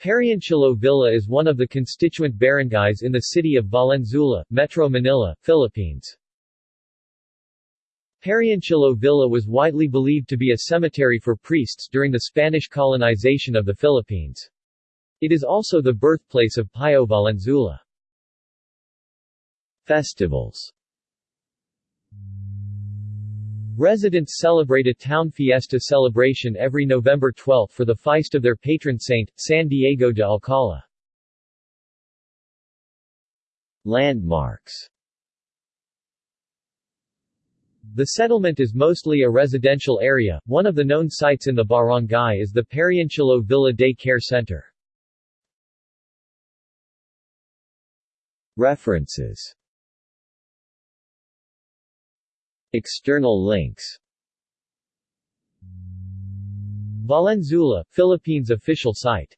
Pariancillo Villa is one of the constituent barangays in the city of Valenzuela, Metro Manila, Philippines. Pariancillo Villa was widely believed to be a cemetery for priests during the Spanish colonization of the Philippines. It is also the birthplace of Pio Valenzuela. Festivals Residents celebrate a town fiesta celebration every November 12 for the feast of their patron saint, San Diego de Alcala. Landmarks The settlement is mostly a residential area. One of the known sites in the barangay is the Pariancillo Villa Day Care Center. References External links. Valenzuela, Philippines official site